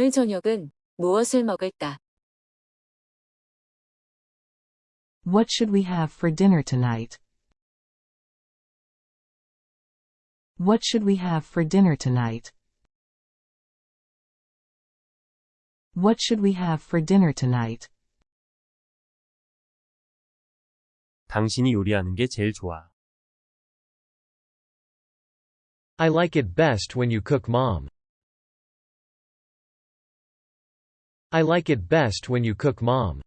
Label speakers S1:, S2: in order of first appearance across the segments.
S1: 오늘 저녁은 무엇을 먹을까?
S2: What should we have for dinner tonight? What should we have for dinner tonight? What should we have for dinner tonight?
S3: 당신이 요리하는 게 제일 좋아.
S4: I like it best when you cook mom. I like it best when you cook mom.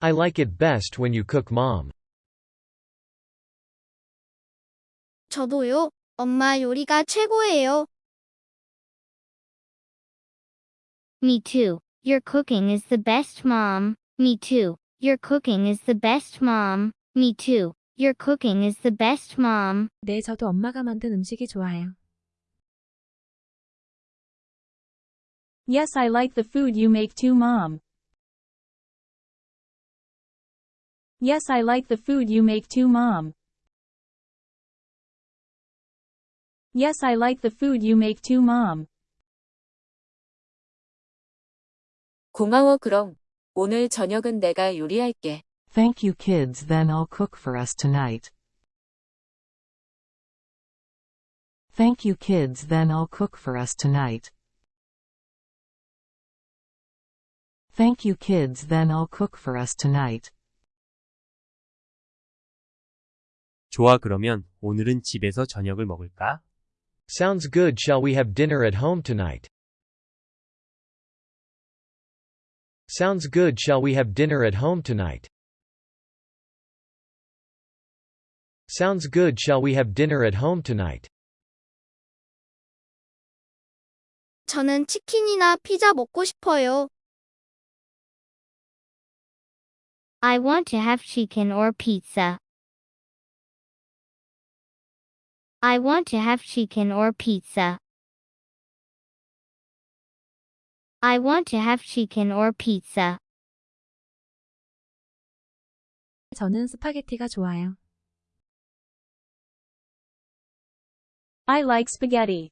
S4: I like it best when you cook mom.
S5: 저도요. 엄마 요리가 최고예요.
S6: Me too. Your cooking is the best mom. Me too. Your cooking is the best mom. Me too. Your cooking is the best mom.
S7: 네, 저도 엄마가 만든 음식이 좋아요.
S8: Yes, I like the food you make too, Mom. Yes, I like the food you make too, Mom. Yes, I like the food you make too, Mom.
S1: 고마워 그럼. 오늘 저녁은 내가 요리할게.
S2: Thank you kids then I'll cook for us tonight. Thank you kids then I'll cook for us tonight. Thank you kids then I'll cook for us tonight.
S3: 좋아 그러면 오늘은 집에서 저녁을 먹을까?
S4: Sounds good. Shall we have dinner at home tonight? Sounds good. Shall we have dinner at home tonight? Sounds good. Shall we have dinner at home tonight?
S5: 저는 치킨이나 피자 먹고 싶어요.
S6: I want to have chicken or pizza. I want to have chicken or pizza. I want to have chicken or pizza.
S7: 저는 스파게티가 좋아요.
S8: I like spaghetti.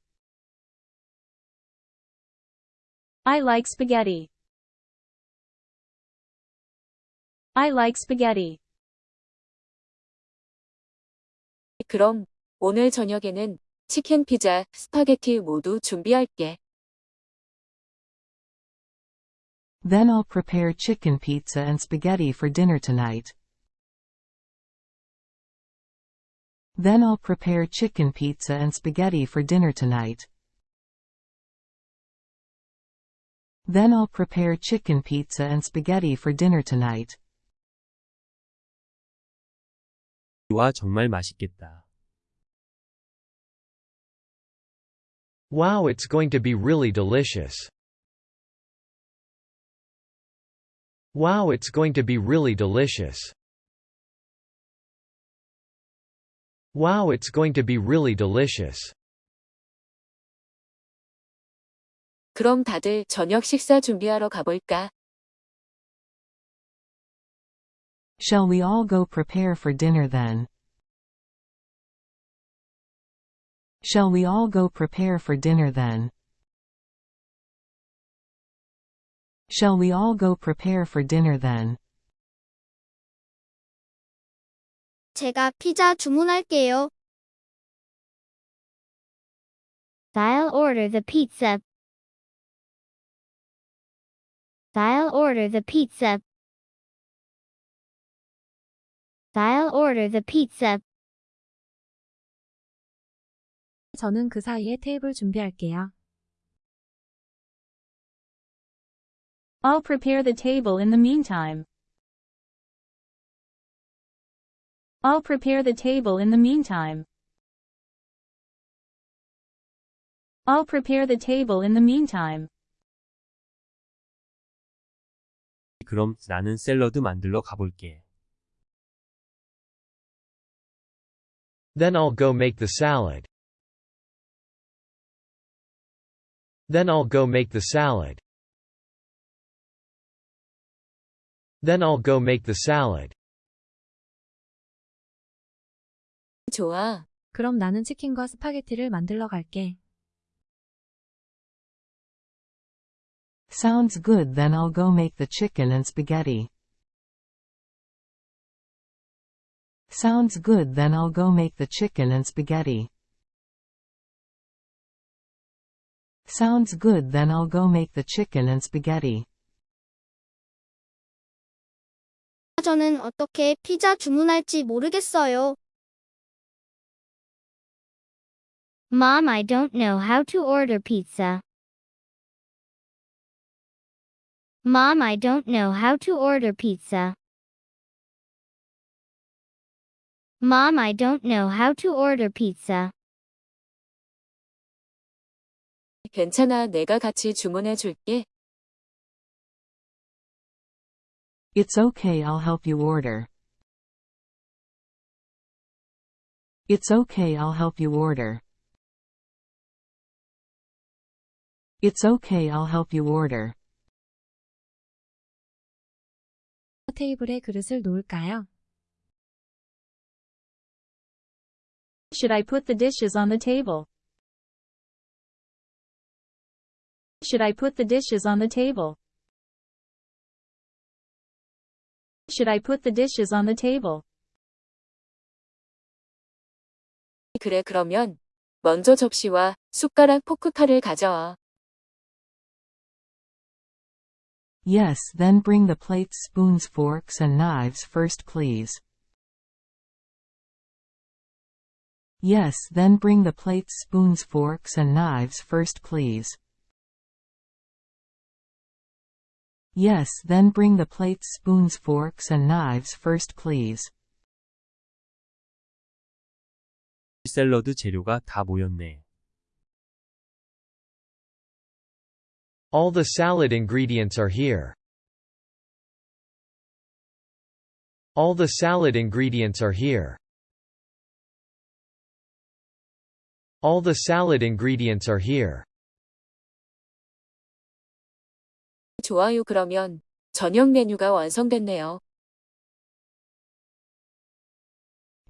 S8: I like spaghetti. I like spaghetti.
S1: 그럼 오늘 저녁에는 치킨, 피자, 스파게티 모두 준비할게.
S2: Then I'll prepare chicken pizza and spaghetti for dinner tonight. Then I'll prepare chicken pizza and spaghetti for dinner tonight. Then I'll prepare chicken pizza and spaghetti for dinner tonight.
S3: 와 정말 맛있겠다.
S4: Wow, it's going to be really delicious. Wow, it's going to be really delicious. Wow, it's going to be really delicious.
S1: 그럼 다들 저녁 식사 준비하러 가볼까?
S2: Shall we all go prepare for dinner then? Shall we all go prepare for dinner then? Shall we all go prepare for dinner then?
S5: 제가 피자 주문할게요.
S6: I'll order the pizza. I'll order the pizza. I'll order the pizza.
S7: 저는 그 사이에 테이블 준비할게요.
S8: I'll prepare the table in the meantime. I'll prepare the table in the meantime. I'll prepare the table in the meantime.
S3: 그럼 나는 샐러드 만들러 가볼게.
S4: Then I'll go make the salad. Then I'll go make the salad. Then I'll go make the salad.
S1: 좋아.
S7: 그럼 나는 치킨과 스파게티를 만들러 갈게.
S2: Sounds good then I'll go make the chicken and spaghetti. Sounds good then I'll go make the chicken and spaghetti. Sounds good then I'll go make the chicken and spaghetti.
S5: 저는 어떻게 피자 주문할지 모르겠어요.
S6: Mom, I don't know how to order pizza. Mom, I don't know how to order pizza. Mom, I don't know how to order pizza.
S1: 괜찮아, 내가 같이 주문해 줄게.
S2: It's okay I'll help you order. It's okay I'll help you order. It's okay I'll help you order.
S7: 테이블에 그릇을 놓을까요?
S8: Should I put the dishes on the table? Should I put the dishes on the table? Should I put the dishes on the table?
S1: 그래, 그러면 먼저 접시와 숟가락 포크 칼을 가져와.
S2: Yes, then bring the plates, spoons, forks, and knives first, please. Yes, then bring the plates, spoons, forks, and knives first, please. Yes, then bring the plates, spoons, forks, and knives first, please.
S3: 샐러드 재료가 다 모였네.
S4: All the salad ingredients are here. All the salad ingredients are here. All the salad ingredients are here.
S1: 좋아요, 그러면 저녁 메뉴가 완성됐네요.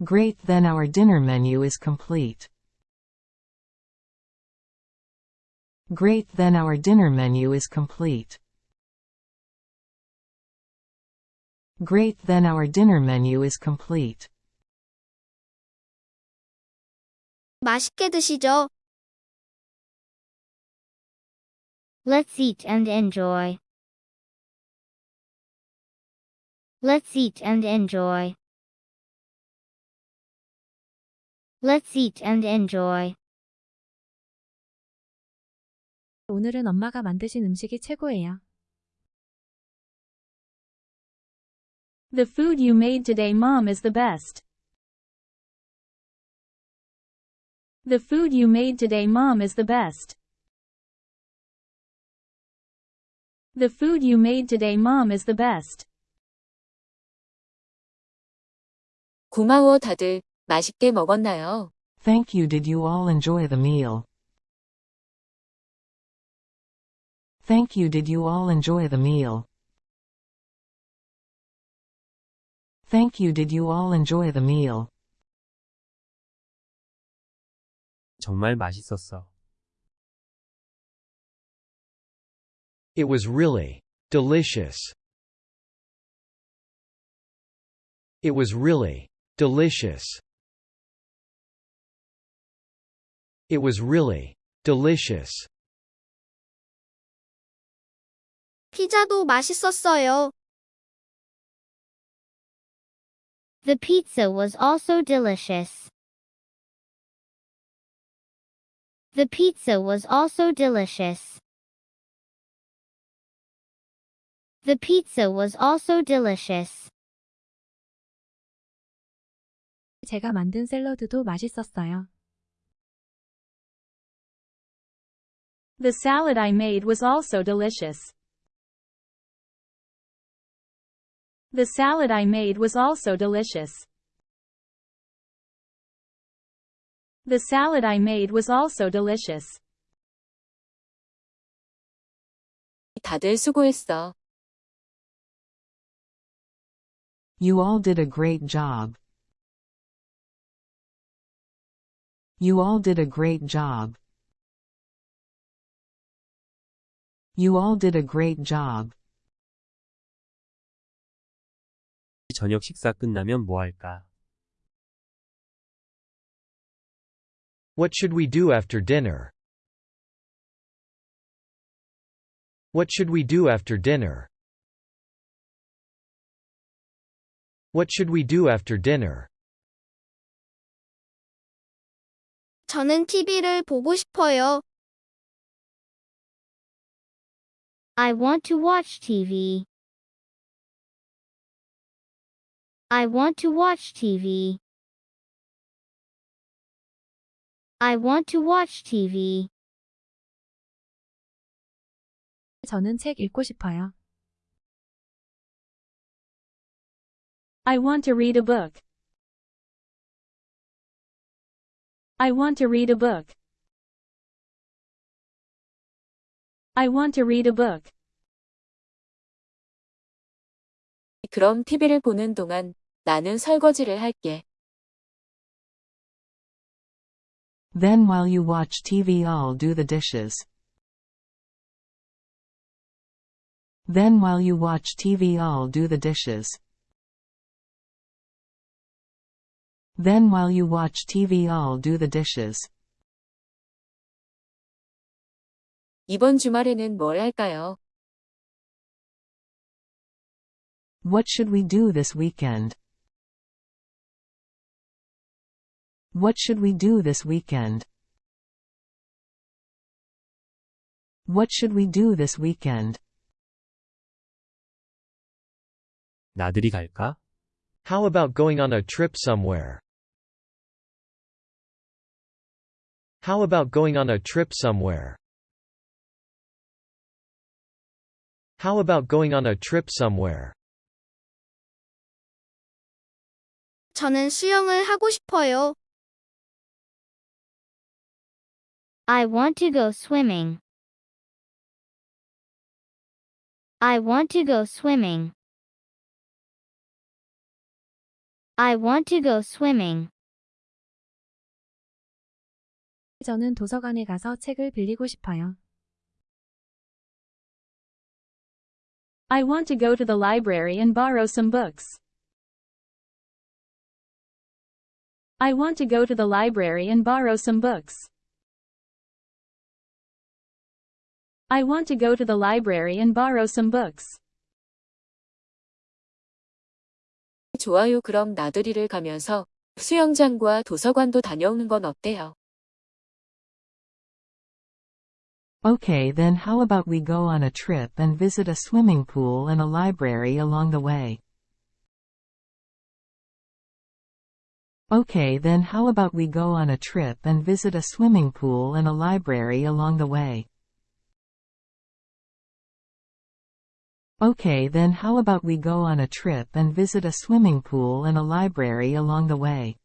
S2: Great, then our dinner menu is complete. Great, then our dinner menu is complete. Great, then our dinner menu is complete.
S5: 맛있게 드시죠.
S6: Let's eat and enjoy. Let's eat and enjoy. Let's eat and enjoy.
S7: 오늘은 엄마가 만드신 음식이 최고예요.
S8: The food you made today, Mom, is the best. The food you made today, Mom, is the best. The food you made today, Mom, is the best.
S1: 고마워, 다들. 맛있게 먹었나요?
S2: Thank you. Did you all enjoy the meal? Thank you. Did you all enjoy the meal? Thank you. Did you all enjoy the meal?
S3: 정말 맛있었어.
S4: It was really delicious. It was really delicious. It was really delicious.
S5: 피자도 맛있었어요.
S6: The pizza was also delicious. The pizza was also delicious. The pizza was also delicious.
S7: 제가 만든 샐러드도 맛있었어요.
S8: The salad I made was also delicious. The salad I made was also delicious. The salad I made was also delicious.
S1: 다들 수고했어.
S2: You all did a great job. You all did a great job. You all did a great job.
S3: 저녁 식사 끝나면 뭐 할까?
S4: What should we do after dinner? What should we do after dinner? What should we do after dinner?
S5: 저는 TV를 보고 싶어요.
S6: I want to watch TV. I want to watch TV. I want to watch TV.
S7: 저는 책 읽고 싶어요.
S8: I want to read a book. I want to read a book. I want to read a book.
S1: 그럼 TV를 보는 동안 나는 설거지를 할게.
S2: Then while you watch TV I'll do the dishes. Then while you watch TV I'll do the dishes. Then while you watch TV I'll do the dishes.
S1: 이번 주말에는 뭘 할까요?
S2: What should we do this weekend? What should we do this weekend? What should we do this weekend?
S3: 나들이 갈까?
S4: How about going on a trip somewhere? How about going on a trip somewhere? How about going on a trip somewhere?
S5: 저는 수영을 하고 싶어요.
S6: I want to go swimming. I want to go swimming. I want to go swimming.
S7: 저는 도서관에 가서 책을 빌리고 싶어요.
S8: I want to go to the library and borrow some books. I want to go to the library and borrow some books. I want to go to the library and borrow some books.
S1: 좋아요. 그럼 나들이를 가면서 수영장과 도서관도 다녀오는 건 어때요?
S2: Okay then how about we go on a trip and visit a swimming pool and a library along the way? Okay then how about we go on a trip and visit a swimming pool and a library along the way? Okay then how about we go on a trip and visit a swimming pool and a library along the way?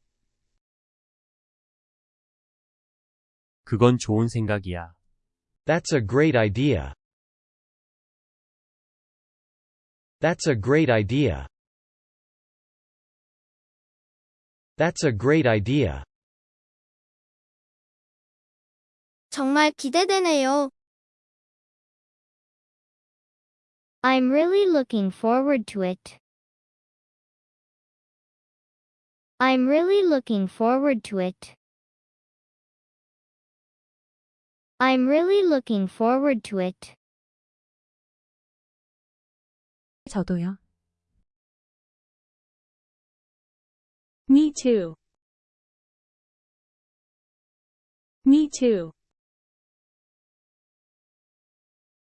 S3: 그건 좋은 생각이야.
S4: That's a great idea. That's a great idea. That's a great idea.
S5: 정말 기대되네요.
S6: I'm really looking forward to it. I'm really looking forward to it. I'm really looking forward to it.
S7: 저도요.
S8: Me too. Me too.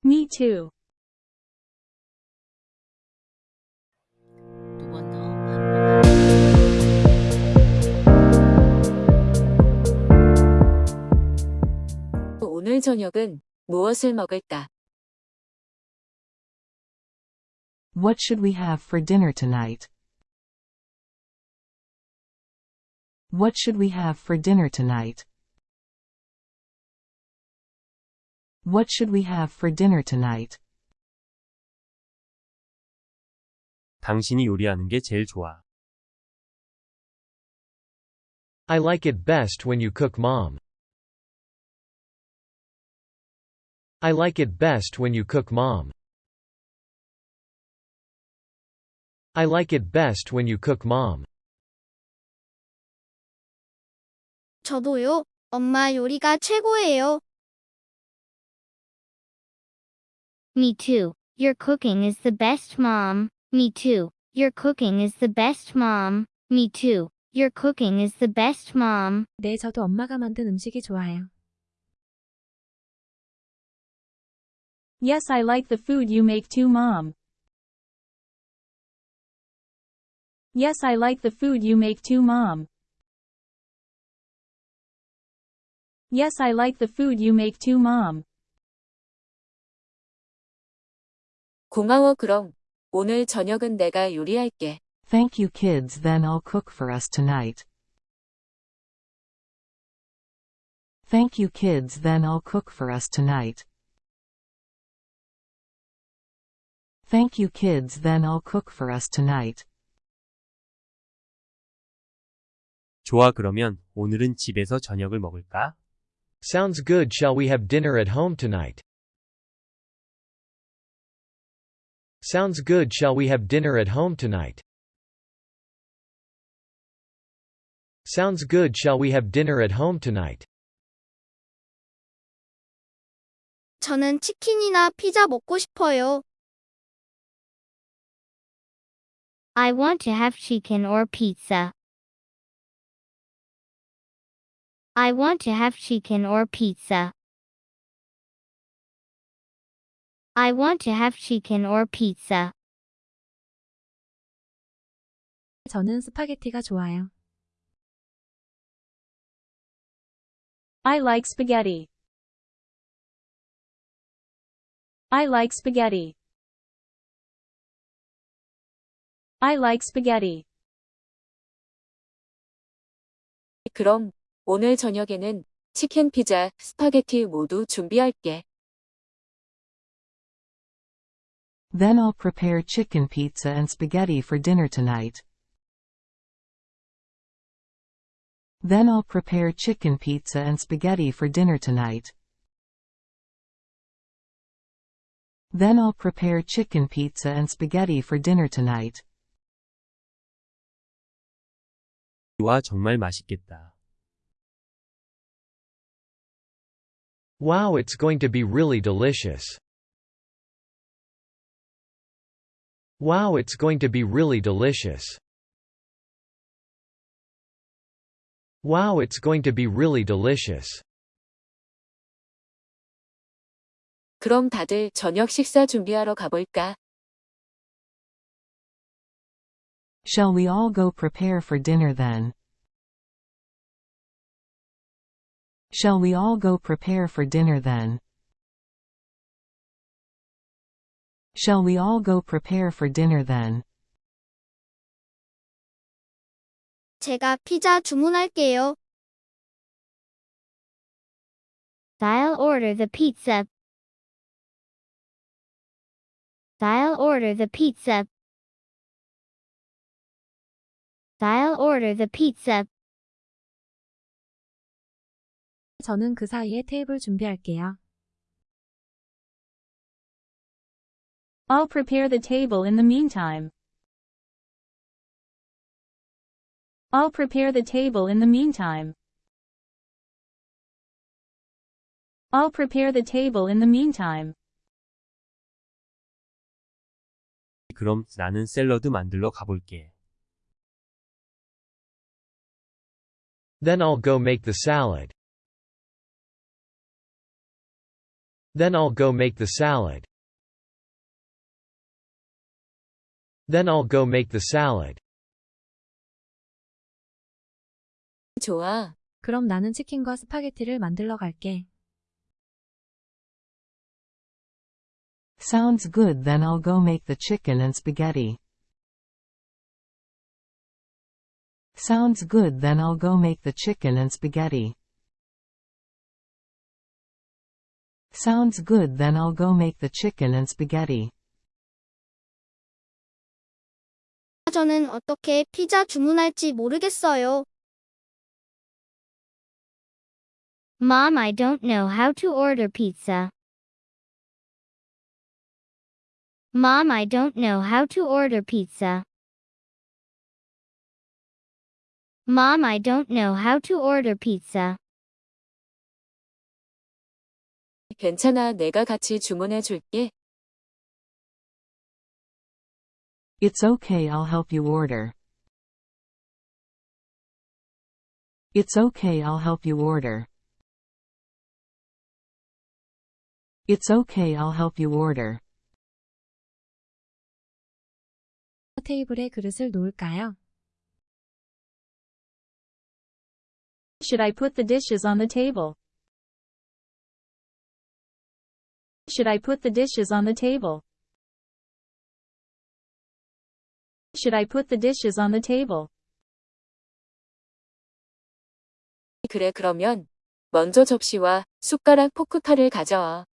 S8: Me too.
S1: 오늘 저녁은 무엇을 먹을까?
S2: What should we have for dinner tonight? What should we have for dinner tonight? What should we have for dinner tonight?
S3: 당신이 요리하는 게 제일 좋아.
S4: I like it best when you cook mom. I like it best when you cook mom. I like it best when you cook mom.
S5: 저도요. 엄마 요리가 최고예요.
S6: Me too. Your cooking is the best mom. Me too. Your cooking is the best mom. Me too. Your cooking is the best mom.
S7: 네, 저도 엄마가 만든 음식이 좋아요.
S8: Yes, I like the food you make too, Mom. Yes, I like the food you make too, Mom. Yes, I like the food you make too, Mom.
S1: 고마워 그럼. 오늘 저녁은 내가 요리할게.
S2: Thank you kids then I'll cook for us tonight. Thank you kids then I'll cook for us tonight. Thank you kids then I'll cook for us tonight.
S3: 좋아 그러면 오늘은 집에서 저녁을 먹을까?
S4: Sounds good. Shall we have dinner at home tonight? Sounds good. Shall we have dinner at home tonight? Sounds good. Shall we have dinner at home tonight?
S5: 저는 치킨이나 피자 먹고 싶어요.
S6: I want to have chicken or pizza. I want to have chicken or pizza. I want to have chicken or pizza.
S7: 저는 스파게티가 좋아요.
S8: I like spaghetti. I like spaghetti. I like spaghetti.
S1: 그럼 오늘 저녁에는 치킨, 피자, 스파게티 모두 준비할게.
S2: Then I'll prepare chicken pizza and spaghetti for dinner tonight. Then I'll prepare chicken pizza and spaghetti for dinner tonight. Then I'll prepare chicken pizza and spaghetti for dinner tonight.
S3: 와 정말 맛있겠다.
S4: Wow, it's going to be really delicious. Wow, it's going to be really delicious. Wow, it's going to be really delicious.
S1: 그럼 다들 저녁 식사 준비하러 가볼까?
S2: Shall we all go prepare for dinner then? Shall we all go prepare for dinner then? Shall we all go prepare for dinner then?
S5: 제가 피자 주문할게요.
S6: I'll order the pizza. I'll order the pizza. I'll order the pizza.
S7: 저는 그 사이에 테이블 준비할게요.
S8: I'll prepare the table in the meantime. I'll prepare the table in the meantime. I'll prepare the table in the meantime.
S3: 그럼 나는 샐러드 만들러 가볼게.
S4: Then I'll go make the salad. Then I'll go make the salad. Then I'll go make the salad.
S1: 좋아.
S7: 그럼 나는 치킨과 스파게티를 만들러 갈게.
S2: Sounds good then I'll go make the chicken and spaghetti. Sounds good then I'll go make the chicken and spaghetti. Sounds good then I'll go make the chicken and spaghetti.
S5: 저는 어떻게 피자 주문할지 모르겠어요.
S6: Mom, I don't know how to order pizza. Mom, I don't know how to order pizza. Mom, I don't know how to order pizza.
S1: 괜찮아, 내가 같이 주문해 줄게.
S2: It's okay, I'll help you order. It's okay, I'll help you order. It's okay, I'll help you order.
S7: 테이블에 그릇을 놓을까요?
S8: Should I put the dishes on the table? Should I put the dishes on the table? Should I put the dishes on the table?
S1: 그래, 그러면 먼저 접시와 숟가락 포크칼을 가져와.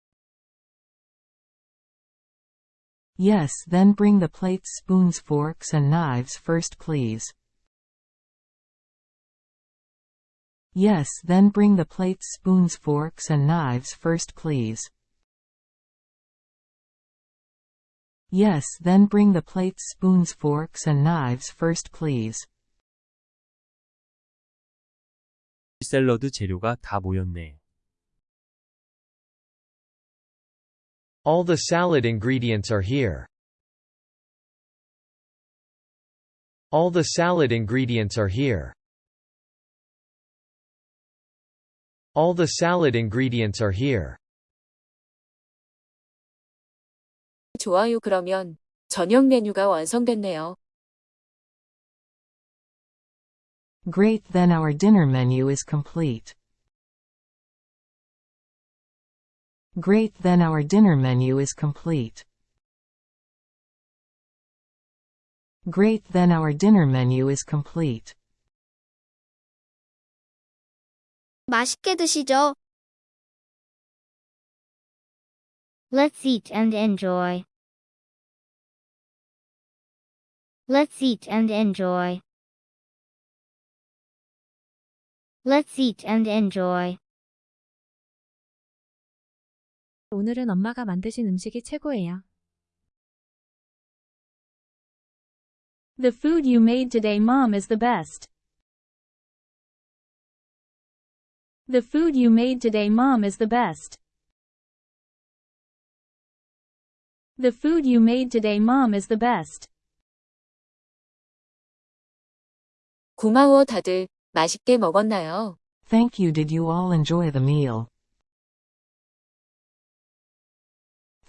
S2: Yes, then bring the plates, spoons, forks, and knives first, please. Yes, then bring the plates, spoons, forks, and knives first, please. Yes, then bring the plates, spoons, forks, and knives first, please.
S3: 샐러드 재료가 다 모였네.
S4: All the salad ingredients are here. All the salad ingredients are here. All the salad ingredients are here.
S1: 좋아요, 그러면 저녁 메뉴가 완성됐네요.
S2: Great, then our dinner menu is complete. Great, then our dinner menu is complete. Great, then our dinner menu is complete.
S5: 맛있게 드시죠.
S6: Let's eat and enjoy. Let's eat and enjoy. Let's eat and enjoy.
S7: 오늘은 엄마가 만드신 음식이 최고예요.
S8: The food you made today, Mom, is the best. The food you made today, Mom, is the best. The food you made today, Mom, is the best.
S1: 고마워, 다들. 맛있게 먹었나요?
S2: Thank you. Did you all enjoy the meal?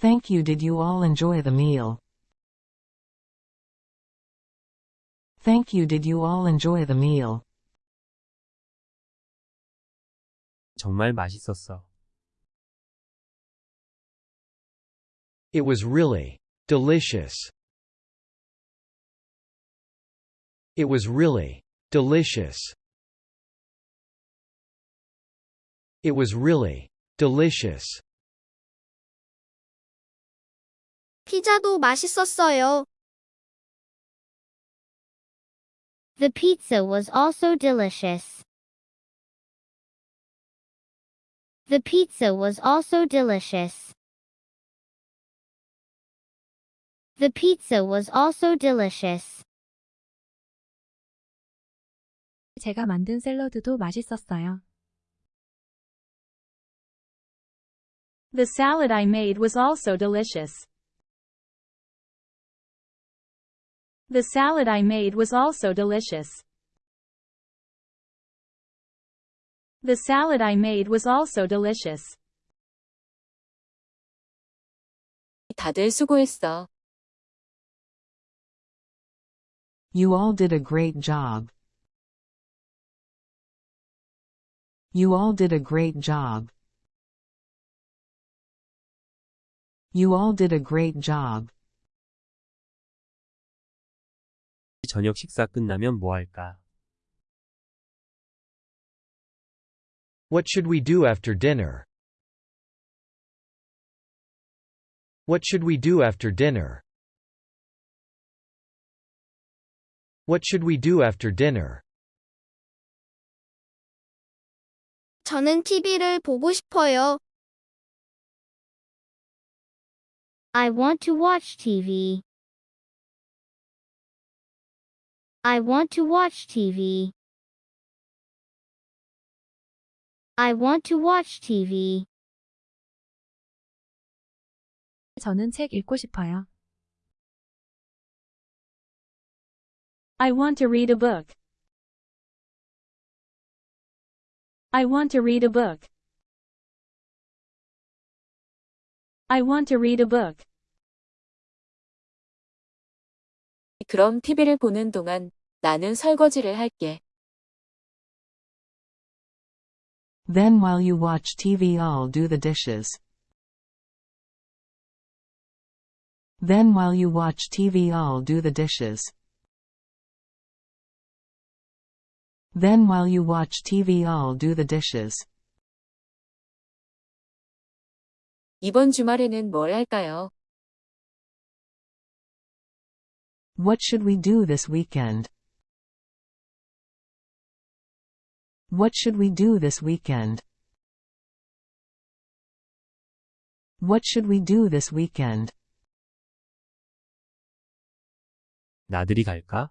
S2: Thank you. Did you all enjoy the meal? Thank you. Did you all enjoy the meal?
S3: 정말 맛있었어.
S4: It was really delicious. It was really delicious. It was really delicious.
S5: 피자도 맛있었어요.
S6: The pizza was also delicious. The pizza was also delicious. The pizza was also delicious.
S7: 제가 만든 샐러드도 맛있었어요.
S8: The salad I made was also delicious. The salad I made was also delicious. The salad I made was also delicious.
S1: 다들 수고했어.
S2: You all did a great job. You all did a great job. You all did a great job.
S3: 저녁 식사 끝나면 뭐 할까?
S4: What should we do after dinner? What should we do after dinner? What should we do after dinner?
S5: 저는 TV를 보고 싶어요.
S6: I want to watch TV. I want to watch TV. I want to watch TV.
S7: 저는 책 읽고 싶어요.
S8: I want to read a book. I want to read a book. I want to read a book.
S1: 그럼 TV를 보는 동안 나는 설거지를 할게.
S2: Then while you watch TV I'll do the dishes. Then while you watch TV I'll do the dishes. Then while you watch TV I'll do the dishes.
S1: 이번 주말에는 뭘 할까요?
S2: What should we do this weekend? What should we do this weekend? What should we do this weekend?
S3: 나들이 갈까?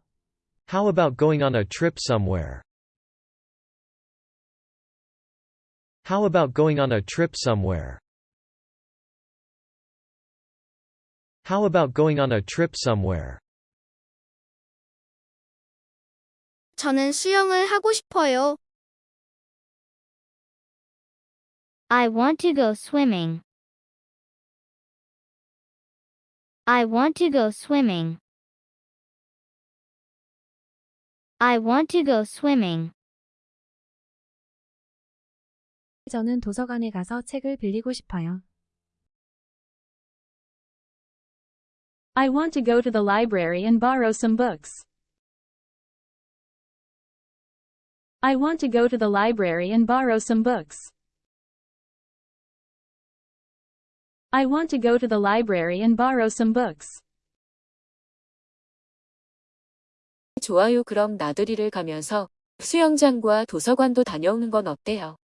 S4: How about going on a trip somewhere? How about going on a trip somewhere? How about going on a trip somewhere?
S5: 저는 수영을 하고 싶어요.
S6: I want to go swimming. I want to go swimming. I want to go swimming.
S7: 저는 도서관에 가서 책을 빌리고 싶어요.
S8: I want to go to the library and borrow some books. I want to go to the library and borrow some books. I want to go to the library and borrow some books.
S1: 좋아요. 그럼 나들이를 가면서 수영장과 도서관도 다녀오는 건 어때요?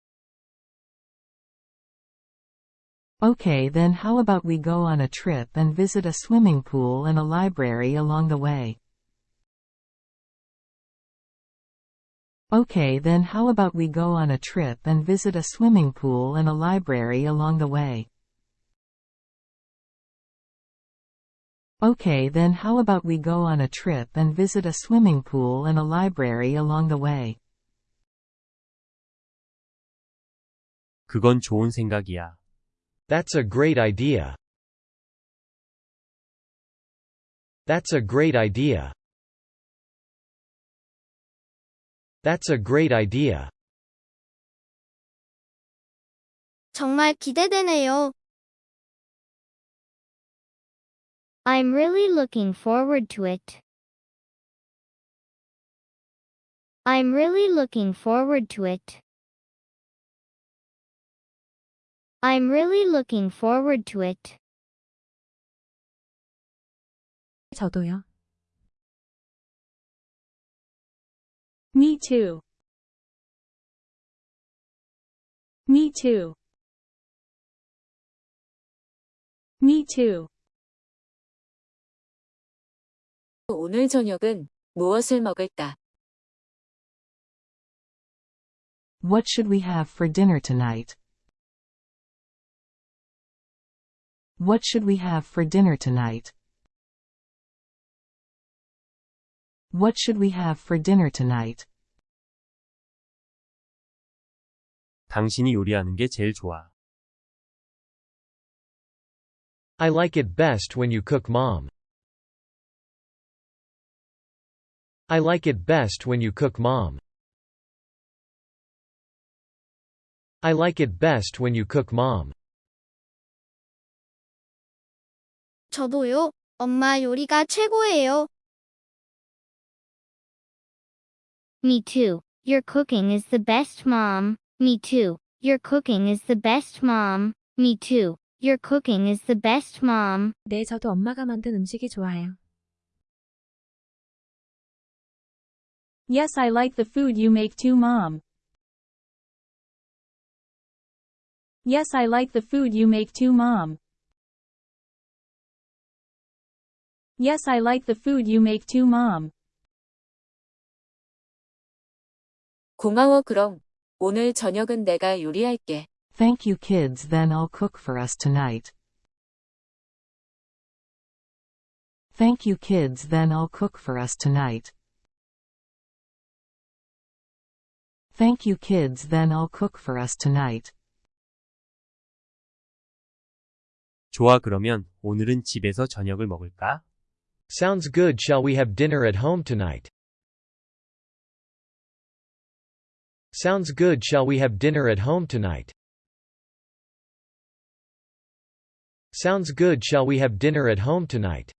S2: Okay then how about we go on a trip and visit a swimming pool and a library along the way? Okay then how about we go on a trip and visit a swimming pool and a library along the way? Okay then how about we go on a trip and visit a swimming pool and a library along the way?
S3: 그건 좋은 생각이야.
S4: That's a great idea. That's a great idea. That's a great idea.
S5: 정말 기대되네요.
S6: I'm really looking forward to it. I'm really looking forward to it. I'm really looking forward to it.
S7: 저도요.
S8: Me too. Me too. Me too.
S1: 오늘 저녁은 무엇을 먹을까?
S2: What should we have for dinner tonight? What should we have for dinner tonight? What should we have for dinner tonight?
S3: 당신이 요리하는 게 제일 좋아.
S4: I like it best when you cook mom. I like it best when you cook mom. I like it best when you cook mom.
S5: 저도요. 엄마 요리가 최고예요.
S6: Me too. Your cooking is the best mom. Me too. Your cooking is the best mom. Me too. Your cooking is the best mom.
S7: 네, 저도 엄마가 만든 음식이 좋아요.
S8: Yes, I like the food you make too, Mom. Yes, I like the food you make too, Mom. Yes, I like the food you make too, Mom.
S1: 고마워 그럼. 오늘 저녁은 내가 요리할게.
S2: Thank you kids then I'll cook for us tonight. Thank you kids then I'll cook for us tonight. Thank you kids then I'll cook for us tonight.
S3: 좋아 그러면 오늘은 집에서 저녁을 먹을까?
S4: Sounds good shall we have dinner at home tonight? Sounds good shall we have dinner at home tonight? Sounds good shall we have dinner at home tonight?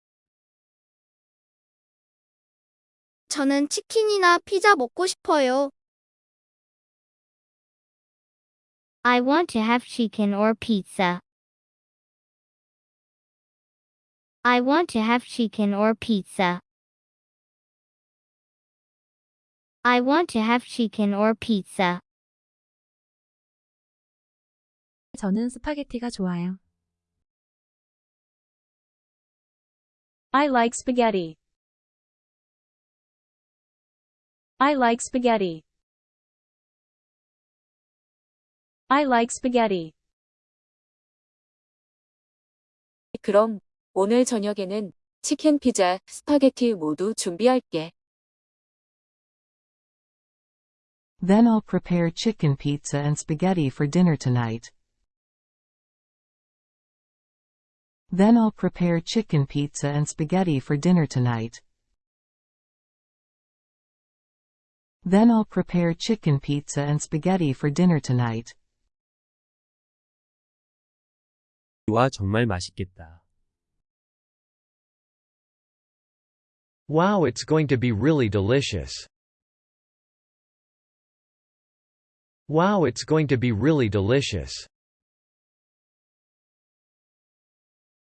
S5: 저는 치킨이나 피자 먹고 싶어요.
S6: I want to have chicken or pizza. I want to have chicken or pizza. I want to have chicken or pizza.
S7: 저는 스파게티가 좋아요.
S8: I like spaghetti. I like spaghetti. I like spaghetti.
S1: 그럼 오늘 저녁에는 치킨, 피자, 스파게티 모두 준비할게.
S2: Then I'll prepare chicken pizza and spaghetti for dinner tonight. Then I'll prepare chicken pizza and spaghetti for dinner tonight. Then I'll prepare chicken pizza and spaghetti for dinner tonight.
S3: 와 정말 맛있겠다.
S4: Wow, it's going to be really delicious. Wow, it's going to be really delicious.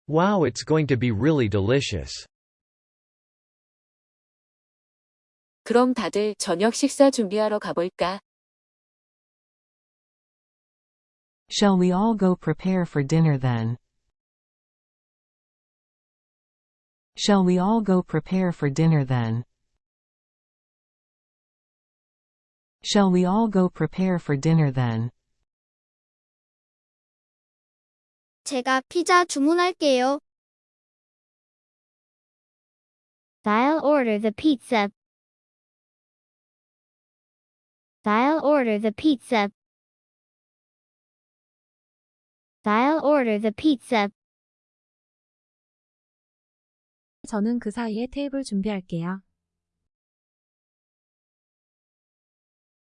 S4: Wow, it's going to be really delicious.
S1: 그럼 다들 저녁 식사 준비하러 가볼까?
S2: Shall we all go prepare for dinner then? Shall we all go prepare for dinner then? Shall we all go prepare for dinner then?
S5: 제가 피자 주문할게요.
S6: I'll order the pizza. I'll order the pizza. I'll order the pizza.
S7: 저는 그 사이에 테이블 준비할게요.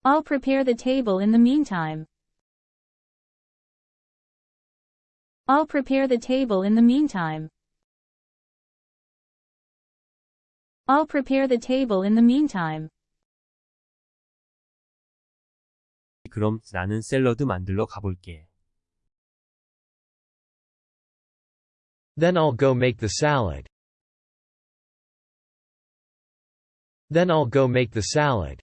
S8: I'll prepare the table in the meantime. I'll prepare the table in the meantime. I'll prepare the table in the meantime.
S3: 그럼 나는 샐러드 만들러 가볼게.
S4: Then I'll go make the salad. Then I'll go make the salad.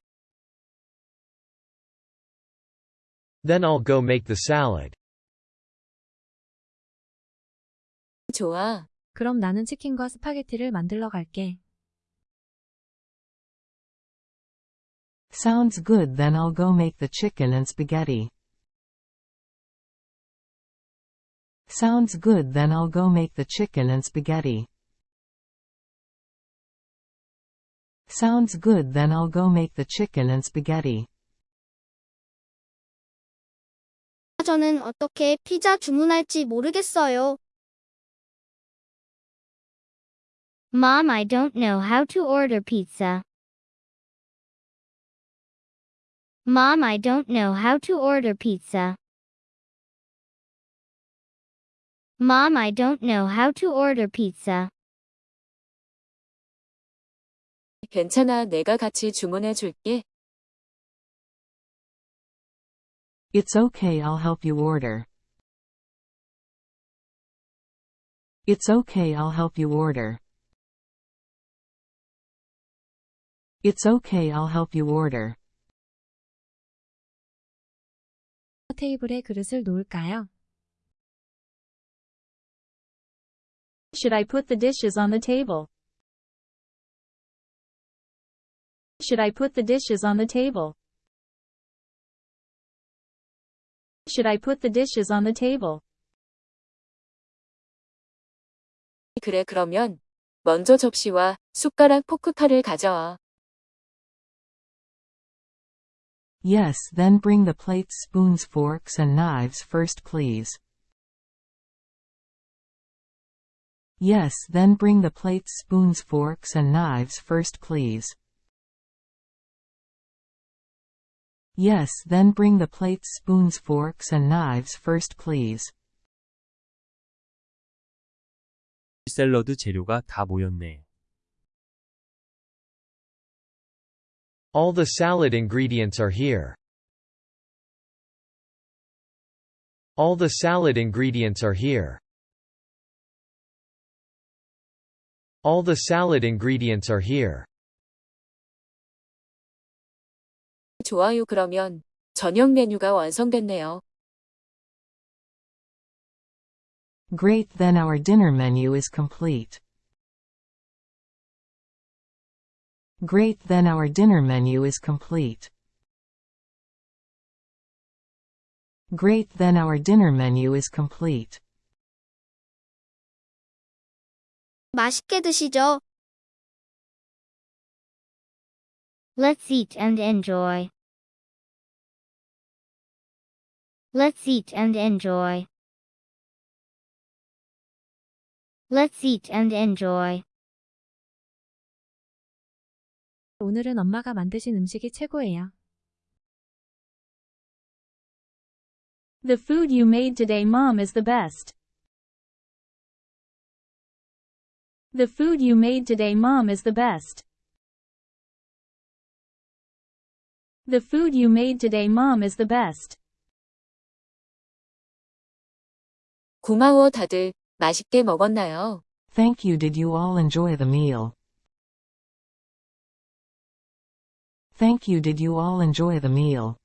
S4: Then I'll go make the salad.
S1: 좋아.
S7: 그럼 나는 치킨과 스파게티를 만들러 갈게.
S2: Sounds good then I'll go make the chicken and spaghetti. Sounds good then I'll go make the chicken and spaghetti. Sounds good then I'll go make the chicken and spaghetti.
S5: 저는 어떻게 피자 주문할지 모르겠어요.
S6: Mom, I don't know how to order pizza. Mom, I don't know how to order pizza. Mom, I don't know how to order pizza.
S1: 괜찮아. 내가 같이 주문해 줄게.
S2: It's okay I'll help you order. It's okay I'll help you order. It's okay I'll help you order.
S7: 테이블에 그릇을 놓을까요?
S8: Should I put the dishes on the table? Should I put the dishes on the table? Should I put the dishes on the table?
S1: 그래 그러면 먼저 접시와 숟가락 포크 칼을 가져와.
S2: Yes, then bring the plates, spoons, forks and knives first please. Yes, then bring the plates, spoons, forks, and knives first, please. Yes, then bring the plates, spoons, forks, and knives first, please.
S3: 샐러드 재료가 다 모였네.
S4: All the salad ingredients are here. All the salad ingredients are here. All the salad ingredients are here.
S1: 좋아요 그러면 저녁 메뉴가 완성됐네요.
S2: Great, then our dinner menu is complete. Great, then our dinner menu is complete. Great, then our dinner menu is complete.
S5: 맛있게 드시죠.
S6: Let's eat and enjoy. Let's eat and enjoy. Let's eat and enjoy.
S7: 오늘은 엄마가 만드신 음식이 최고예요.
S8: The food you made today, Mom, is the best. The food you made today, Mom, is the best. The food you made today, Mom, is the best.
S1: 고마워 다들 맛있게 먹었나요?
S2: Thank you. Did you all enjoy the meal? Thank you. Did you all enjoy the meal?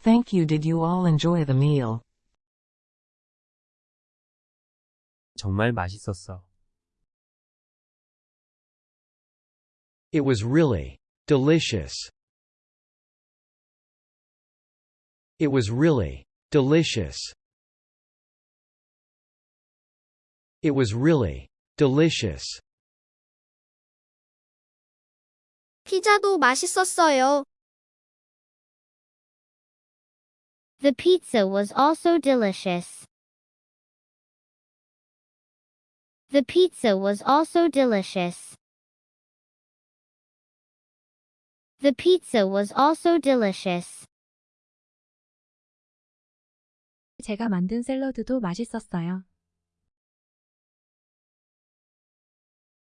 S2: Thank you. Did you all enjoy the meal?
S3: 정말 맛있었어.
S4: It was really delicious. It was really delicious. It was really delicious.
S5: 피자도 맛있었어요.
S6: The pizza was also delicious. The pizza was also delicious. The pizza was also delicious.
S7: 제가 만든 샐러드도 맛있었어요.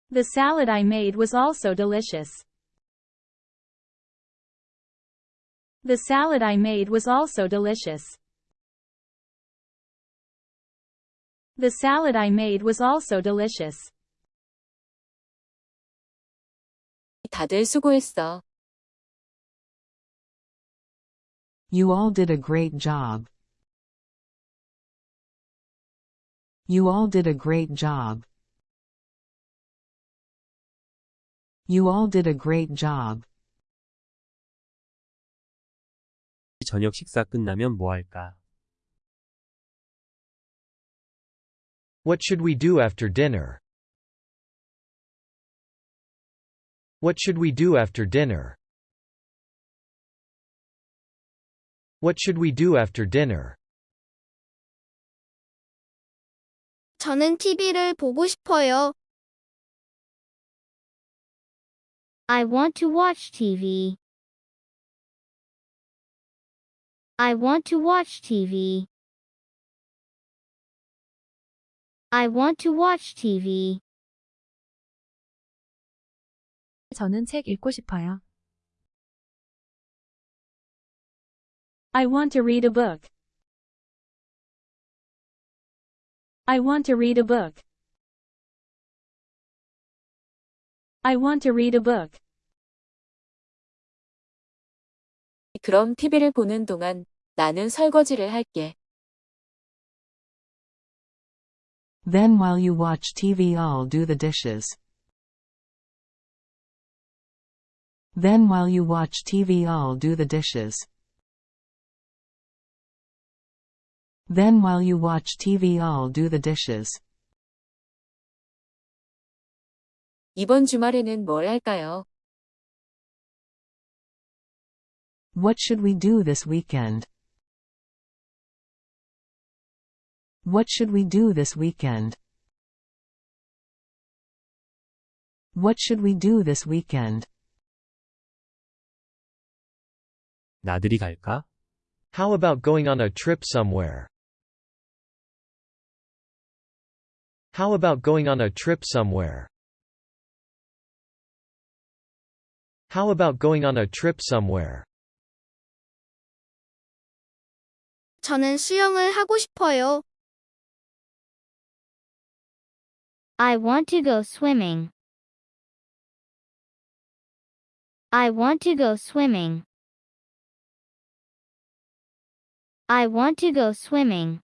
S8: The salad I made was also delicious. The salad I made was also delicious. The salad I made was also delicious.
S1: 다들 수고했어.
S2: You all did a great job. You all did a great job. You all did a great job.
S3: 저녁 식사 끝나면 뭐 할까?
S4: What should we do after dinner? What should we do after dinner? What should we do after dinner?
S5: 저는 TV를 보고 싶어요.
S6: I want to watch TV. I want to watch TV. I want to watch TV.
S7: 저는 책 읽고 싶어요.
S8: I want to read a book. I want to read a book. I want to read a book.
S1: 그럼 TV를 보는 동안 나는 설거지를 할게.
S2: Then while you watch TV I'll do the dishes. Then while you watch TV I'll do the dishes. Then while you watch TV I'll do the dishes.
S1: 이번 주말에는 뭘 할까요?
S2: What should we do this weekend? What should we do this weekend? What should we do this weekend?
S3: 나들이 갈까?
S4: How about going on a trip somewhere? How about going on a trip somewhere? How about going on a trip somewhere?
S5: 저는 수영을 하고 싶어요.
S6: I want to go swimming. I want to go swimming. I want to go swimming.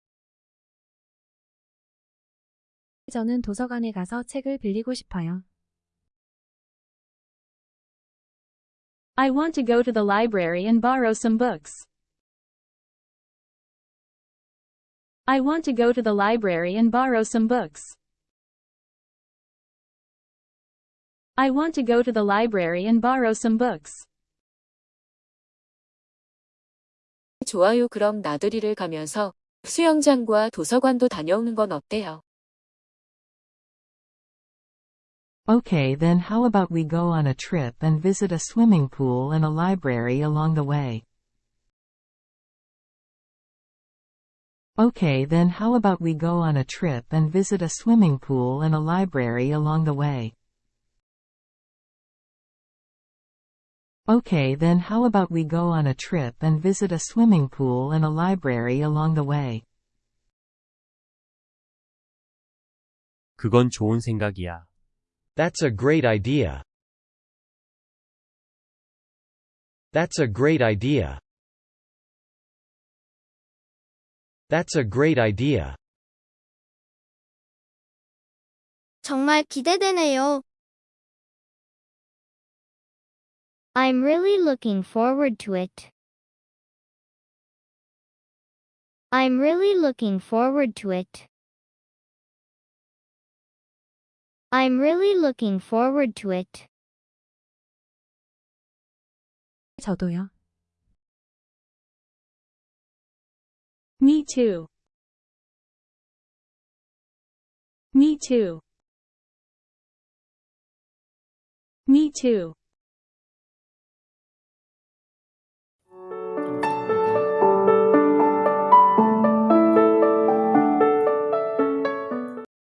S7: 저는 도서관에 가서 책을 빌리고 싶어요.
S8: I want to go to the library and borrow some books. I want to go to the library and borrow some books. I want to go to the library and borrow some books.
S1: 좋아요. 그럼 나들이를 가면서 수영장과 도서관도 다녀오는 건 어때요?
S2: Okay then how about we go on a trip and visit a swimming pool and a library along the way? Okay then how about we go on a trip and visit a swimming pool and a library along the way? Okay then how about we go on a trip and visit a swimming pool and a library along the way?
S3: 그건 좋은 생각이야.
S4: That's a great idea. That's a great idea. That's a great idea.
S5: 정말 기대되네요.
S6: I'm really looking forward to it. I'm really looking forward to it. I'm really looking forward to it.
S7: 저도요.
S8: Me too. Me too. Me too.